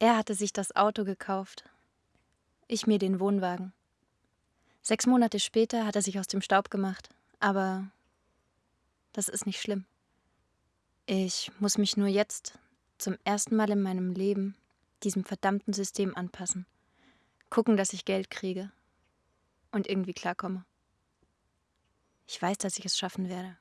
Er hatte sich das Auto gekauft, ich mir den Wohnwagen. Sechs Monate später hat er sich aus dem Staub gemacht, aber das ist nicht schlimm. Ich muss mich nur jetzt zum ersten Mal in meinem Leben diesem verdammten System anpassen. Gucken, dass ich Geld kriege und irgendwie klarkomme. Ich weiß, dass ich es schaffen werde.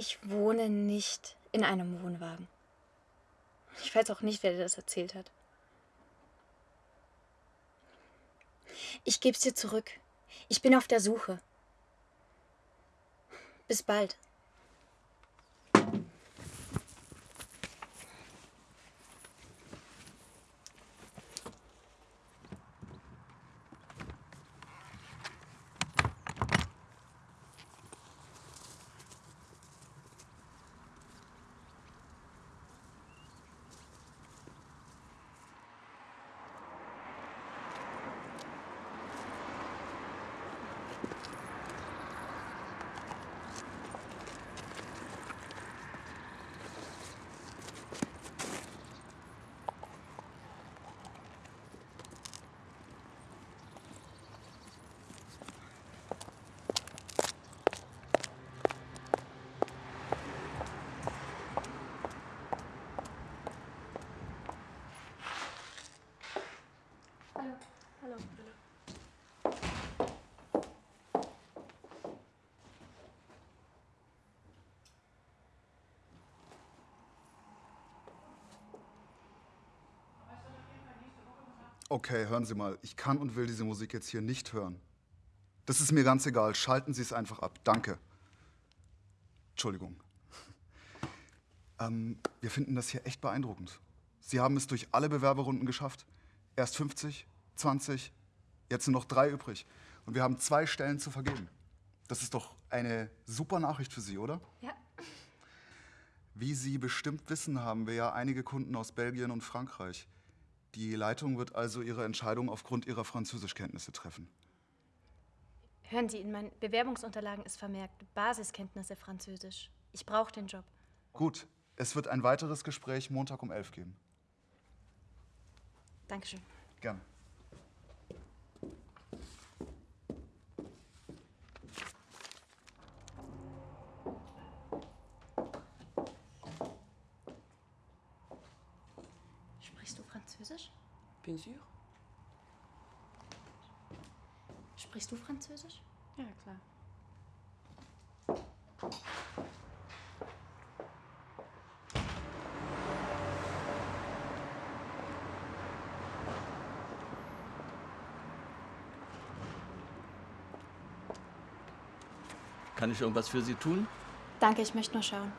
Ich wohne nicht in einem Wohnwagen. Ich weiß auch nicht, wer dir das erzählt hat. Ich geb's dir zurück. Ich bin auf der Suche. Bis bald. Okay, hören Sie mal. Ich kann und will diese Musik jetzt hier nicht hören. Das ist mir ganz egal. Schalten Sie es einfach ab. Danke. Entschuldigung. Ähm, wir finden das hier echt beeindruckend. Sie haben es durch alle Bewerberrunden geschafft. Erst 50, 20, jetzt sind noch drei übrig. Und wir haben zwei Stellen zu vergeben. Das ist doch eine super Nachricht für Sie, oder? Ja. Wie Sie bestimmt wissen, haben wir ja einige Kunden aus Belgien und Frankreich. Die Leitung wird also ihre Entscheidung aufgrund ihrer Französischkenntnisse treffen. Hören Sie, in meinen Bewerbungsunterlagen ist vermerkt Basiskenntnisse Französisch. Ich brauche den Job. Gut, es wird ein weiteres Gespräch Montag um 11 geben. Dankeschön. Gerne. Sprichst du Französisch? Bien sûr. Sprichst du Französisch? Ja, klar. Kann ich irgendwas für Sie tun? Danke, ich möchte nur schauen.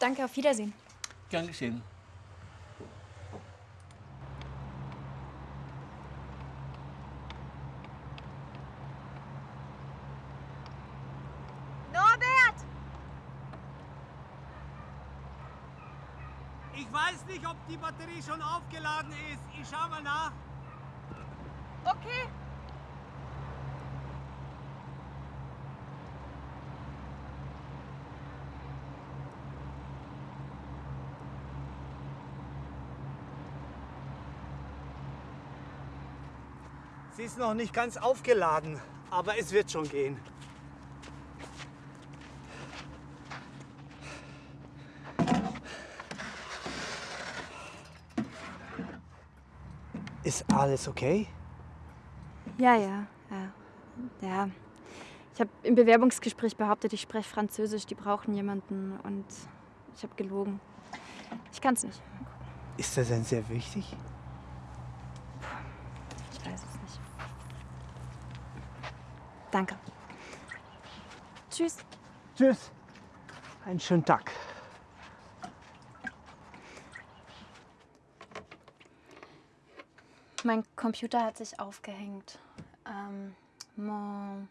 Danke, auf Wiedersehen. Gern geschehen. Norbert! Ich weiß nicht, ob die Batterie schon aufgeladen ist. Ich schau mal nach. Okay. Sie ist noch nicht ganz aufgeladen, aber es wird schon gehen. Ist alles okay? Ja, ja, ja. Ja, ich habe im Bewerbungsgespräch behauptet, ich spreche Französisch, die brauchen jemanden und ich habe gelogen. Ich kann es nicht. Ist das denn sehr wichtig? Ich weiß es nicht. Danke. Tschüss. Tschüss. Einen schönen Tag. Mein Computer hat sich aufgehängt. Ähm, mon,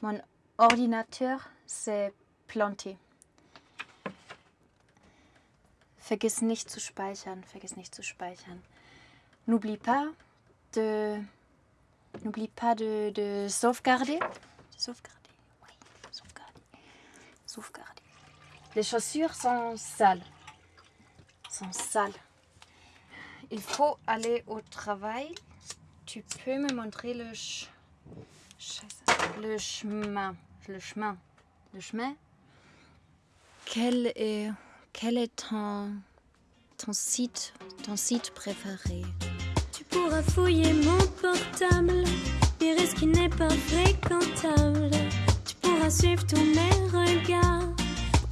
mon ordinateur s'est planté. Vergiss nicht zu speichern, vergiss nicht zu speichern. N'oublie pas de. N'oublie pas de, de sauvegarder. De sauvegarder, oui, sauvegarder. Sauvegarder. Les chaussures sont sales. Sont sales. Il faut aller au travail. Tu peux me montrer le. Le chemin. Le chemin. Le chemin. Quel est, quel est ton, ton site, ton site préféré? Tu pourras fouiller mon portable, lire ce qui n'est pas fréquentable. Tu pourras suivre tous mes regards,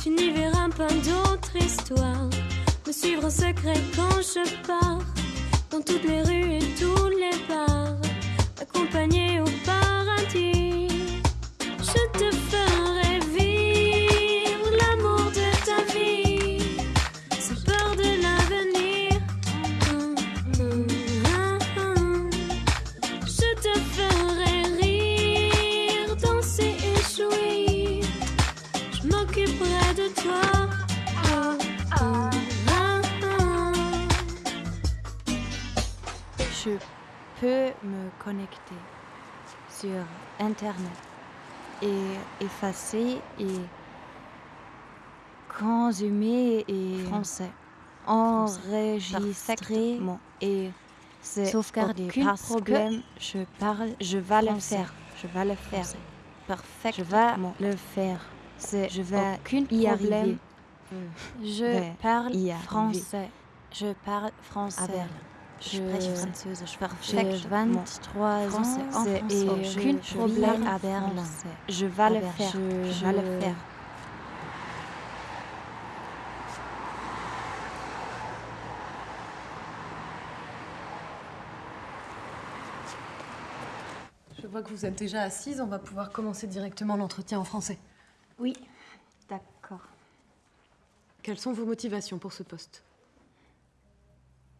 tu n'y verras pas d'autre histoire. Me suivre en secret quand je pars, dans toutes les rues et tous les bars, accompagné au paradis. Sur Internet et effacer et consumer et français. Enregistrer mon et aucun parce problème. que je parle, je vais le français. faire, je vais le faire. Parfait, je vais le faire. C'est je vais aucun y problème. arriver. Je parle y français. Je parle français. À Berlin. Je. J'ai 23 Français, ans et français. aucun Je problème vis à Berlin. Je vais À le Berlin. faire. Je- Je vais le faire. Je vois que vous êtes déjà assise, on va pouvoir commencer directement l'entretien en français. Oui, d'accord. Quelles sont vos motivations pour ce poste?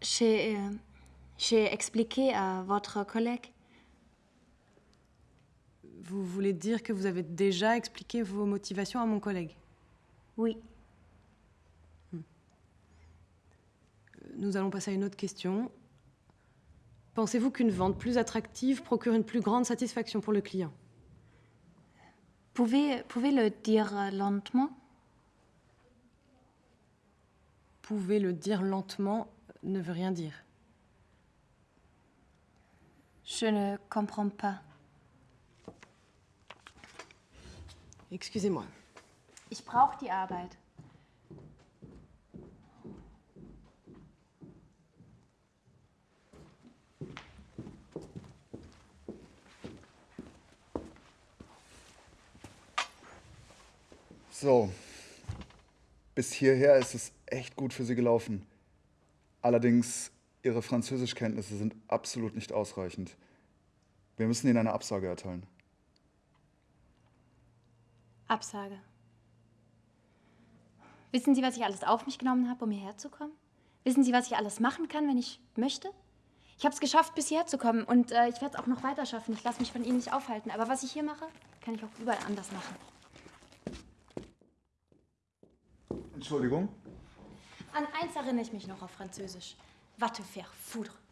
J'ai euh, j'ai expliqué à votre collègue. Vous voulez dire que vous avez déjà expliqué vos motivations à mon collègue? Oui. Nous allons passer à une autre question. Pensez-vous qu'une vente plus attractive procure une plus grande satisfaction pour le client? Pouvez, pouvez le dire lentement? Pouvez le dire lentement ne veut rien dire. Je ne comprends pas. Excusez-moi. Ich brauche die Arbeit. So, bis hierher ist es echt gut für Sie gelaufen. Allerdings, Ihre Französischkenntnisse sind absolut nicht ausreichend. Wir müssen Ihnen eine Absage erteilen. Absage. Wissen Sie, was ich alles auf mich genommen habe, um hierher zu kommen? Wissen Sie, was ich alles machen kann, wenn ich möchte? Ich habe es geschafft, bis hierher zu kommen und äh, ich werde es auch noch weiter schaffen. Ich lasse mich von Ihnen nicht aufhalten. Aber was ich hier mache, kann ich auch überall anders machen. Entschuldigung? An eins erinnere ich mich noch auf Französisch. Va te faire foudre.